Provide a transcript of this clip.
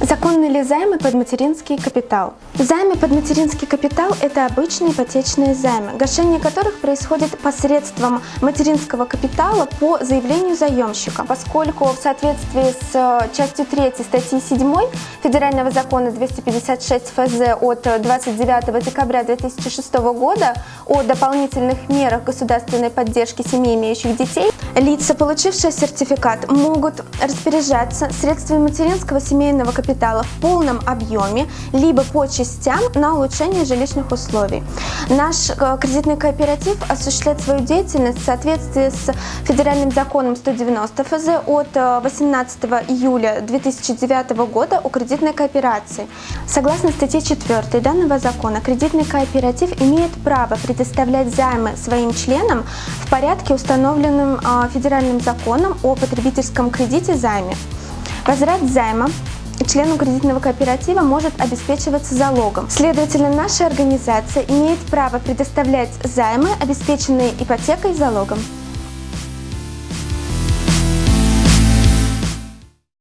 Законны ли займы под материнский капитал? Займы под материнский капитал – это обычные ипотечные займы, гашение которых происходит посредством материнского капитала по заявлению заемщика, поскольку в соответствии с э, частью 3 статьи 7 Федерального закона 256 ФЗ от 29 декабря 2006 года о дополнительных мерах государственной поддержки семей, имеющих детей, лица, получившие сертификат, могут распоряжаться средствами материнского семейного капитала в полном объеме, либо по частям на улучшение жилищных условий. Наш э, кредитный кооператив осуществляет свою деятельность в соответствии с федеральным законом 190 ФЗ от 18 э, июля 2009 года о кредитной кооперации. Согласно статье 4 данного закона, кредитный кооператив имеет право предоставлять займы своим членам в порядке, установленным э, федеральным законом о потребительском кредите займе. Возврат займа члену кредитного кооператива может обеспечиваться залогом. Следовательно, наша организация имеет право предоставлять займы, обеспеченные ипотекой и залогом.